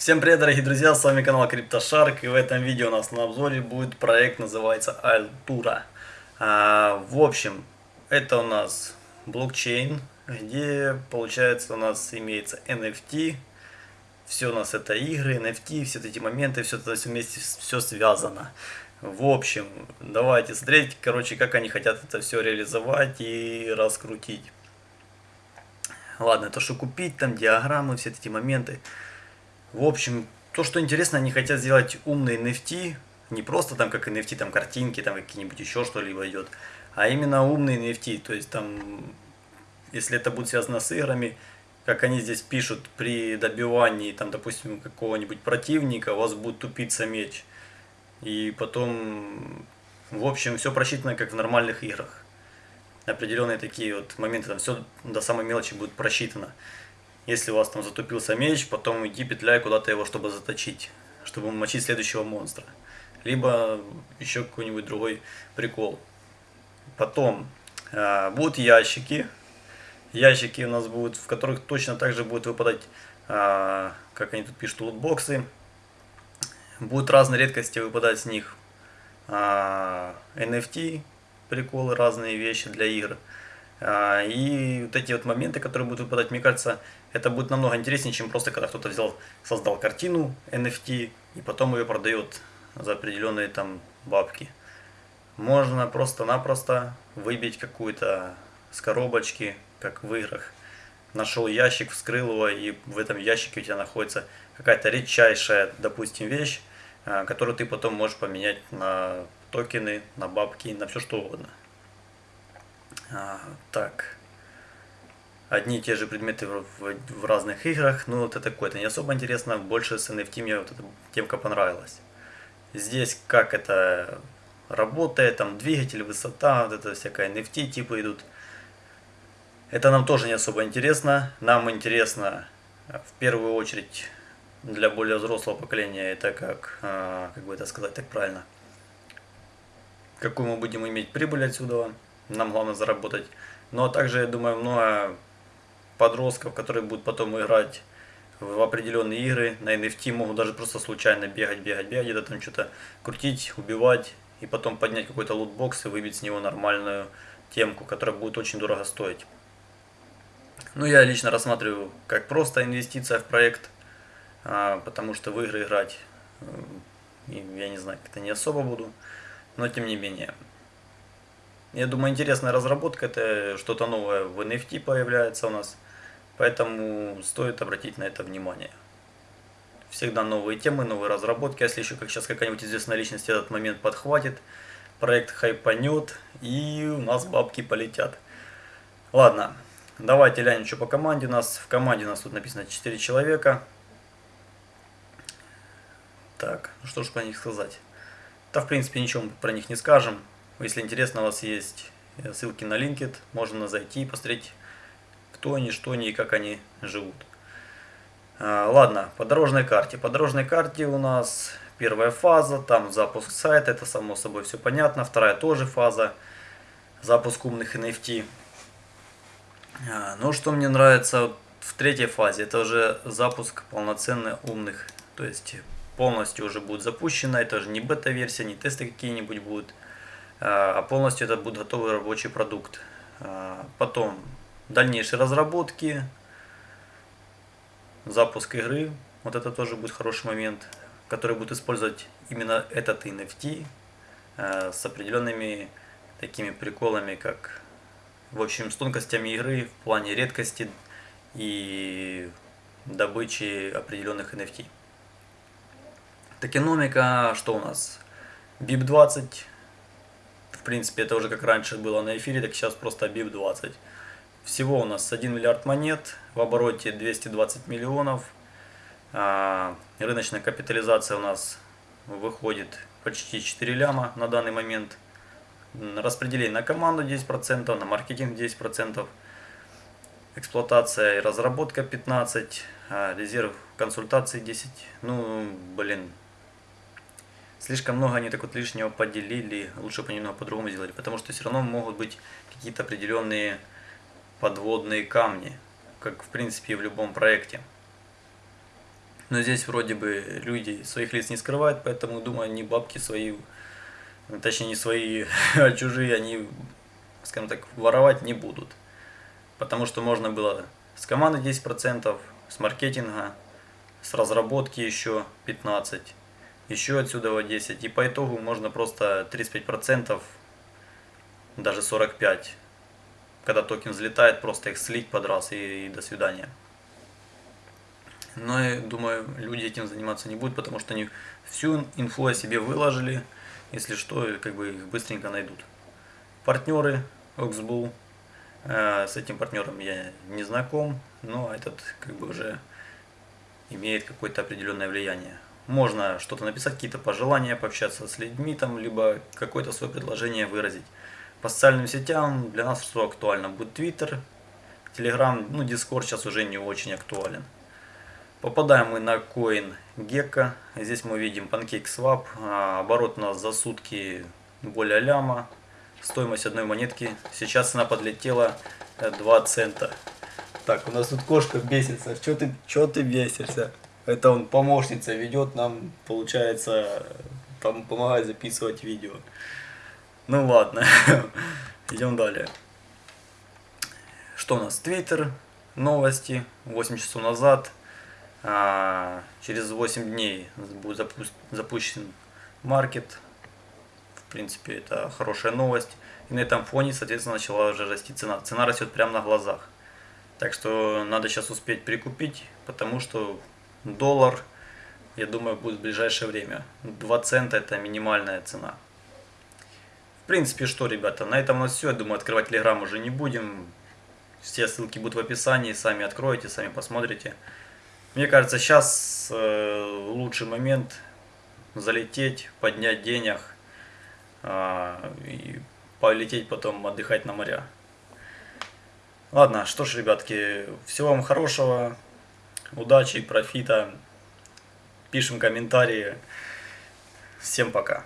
Всем привет, дорогие друзья, с вами канал CryptoShark, и в этом видео у нас на обзоре будет проект, называется Altura. А, в общем, это у нас блокчейн, где, получается, у нас имеется NFT, все у нас это игры, NFT, все эти моменты, все это вместе, все связано. В общем, давайте смотреть, короче, как они хотят это все реализовать и раскрутить. Ладно, то, что купить, там диаграммы, все эти моменты. В общем, то, что интересно, они хотят сделать умные NFT, не просто там как NFT, там картинки, там какие-нибудь еще что-либо идет, а именно умные NFT, то есть там, если это будет связано с играми, как они здесь пишут, при добивании, там, допустим, какого-нибудь противника, у вас будет тупиться меч. И потом, в общем, все просчитано, как в нормальных играх определенные такие вот моменты, там все до самой мелочи будет просчитано. Если у вас там затупился меч, потом иди петляй куда-то его, чтобы заточить, чтобы мочить следующего монстра. Либо еще какой-нибудь другой прикол. Потом э, будут ящики. Ящики у нас будут, в которых точно так же будут выпадать, э, как они тут пишут, лутбоксы. Будут разные редкости выпадать с них. Э, NFT, приколы, разные вещи для игр. А, и вот эти вот моменты, которые будут выпадать, мне кажется, это будет намного интереснее, чем просто когда кто-то взял, создал картину NFT и потом ее продает за определенные там бабки. Можно просто-напросто выбить какую-то с коробочки, как в играх. Нашел ящик, вскрыл его, и в этом ящике у тебя находится какая-то редчайшая, допустим, вещь, а, которую ты потом можешь поменять на токены, на бабки, на все что угодно. А, так. Одни и те же предметы в, в, в разных играх. Ну, вот это такое, это не особо интересно. Больше с NFT мне вот эта темка понравилась. Здесь как это работает, там двигатель, высота, вот это всякая NFT типы идут. Это нам тоже не особо интересно. Нам интересно в первую очередь для более взрослого поколения это как, а, как бы это сказать так правильно, какую мы будем иметь прибыль отсюда, нам главное заработать. Но также, я думаю, много подростков, которые будут потом играть в определенные игры на NFT, могут даже просто случайно бегать, бегать, бегать, где-то там что-то крутить, убивать, и потом поднять какой-то лутбокс и выбить с него нормальную темку, которая будет очень дорого стоить. Ну, я лично рассматриваю как просто инвестиция в проект, а, потому что в игры играть, я не знаю, как-то не особо буду но тем не менее. Я думаю, интересная разработка, это что-то новое в NFT появляется у нас, поэтому стоит обратить на это внимание. Всегда новые темы, новые разработки, если еще как сейчас какая-нибудь известная личность этот момент подхватит, проект хайпанет и у нас бабки полетят. Ладно, давайте глянем, что по команде у нас. В команде у нас тут написано 4 человека. Так, ну что ж про них сказать. Да, в принципе, ничего мы про них не скажем. Если интересно, у вас есть э, ссылки на LinkedIn, можно зайти и посмотреть, кто они, что они и как они живут. А, ладно, по дорожной карте. По дорожной карте у нас первая фаза, там запуск сайта, это само собой все понятно. Вторая тоже фаза, запуск умных NFT. А, ну, что мне нравится в третьей фазе, это уже запуск полноценных умных, то есть полностью уже будет запущена. Это же не бета-версия, не тесты какие-нибудь будут, а, а полностью это будет готовый рабочий продукт. А, потом дальнейшие разработки, запуск игры. Вот это тоже будет хороший момент, который будет использовать именно этот NFT а, с определенными такими приколами, как в общем с тонкостями игры в плане редкости и добычи определенных NFT. Токеномика, что у нас? BIP20. В принципе, это уже как раньше было на эфире, так сейчас просто BIP20. Всего у нас 1 миллиард монет, в обороте 220 миллионов. А, рыночная капитализация у нас выходит почти 4 ляма на данный момент. Распределение на команду 10%, на маркетинг 10%. Эксплуатация и разработка 15%, а резерв консультаций 10%. Ну, блин, слишком много они так вот лишнего поделили, лучше бы немного по-другому сделали, потому что все равно могут быть какие-то определенные подводные камни, как в принципе и в любом проекте. Но здесь вроде бы люди своих лиц не скрывают, поэтому, думаю, они бабки свои, точнее не свои, а чужие, они, скажем так, воровать не будут. Потому что можно было с команды 10%, с маркетинга, с разработки еще 15%, еще отсюда 10%. И по итогу можно просто 35%, даже 45%, когда токен взлетает, просто их слить под раз и, и до свидания. Но я думаю, люди этим заниматься не будут, потому что они всю инфу о себе выложили. Если что, как бы их быстренько найдут. Партнеры Oxbull. Э, с этим партнером я не знаком, но этот как бы уже имеет какое-то определенное влияние. Можно что-то написать, какие-то пожелания, пообщаться с людьми, там, либо какое-то свое предложение выразить. По социальным сетям для нас что актуально будет Twitter, Telegram, ну Discord сейчас уже не очень актуален. Попадаем мы на коин Gecko. Здесь мы видим PancakeSwap. А, оборот у нас за сутки более ляма. Стоимость одной монетки. Сейчас она подлетела 2 э, цента. Так, у нас тут кошка бесится. Что ты, что ты бесишься? Это он помощница ведет нам, получается, там помогает записывать видео. Ну ладно, идем далее. Что у нас? Твиттер, новости, 8 часов назад а, через 8 дней будет запу запущен маркет. В принципе, это хорошая новость. И на этом фоне, соответственно, начала уже расти цена. Цена растет прямо на глазах. Так что надо сейчас успеть прикупить, потому что доллар, я думаю, будет в ближайшее время. 2 цента это минимальная цена. В принципе, что, ребята, на этом у нас все. Я думаю, открывать телеграм уже не будем. Все ссылки будут в описании, сами откроете, сами посмотрите. Мне кажется, сейчас э, лучший момент залететь, поднять денег э, и полететь потом отдыхать на моря. Ладно, что ж, ребятки, всего вам хорошего, удачи, профита. Пишем комментарии. Всем пока.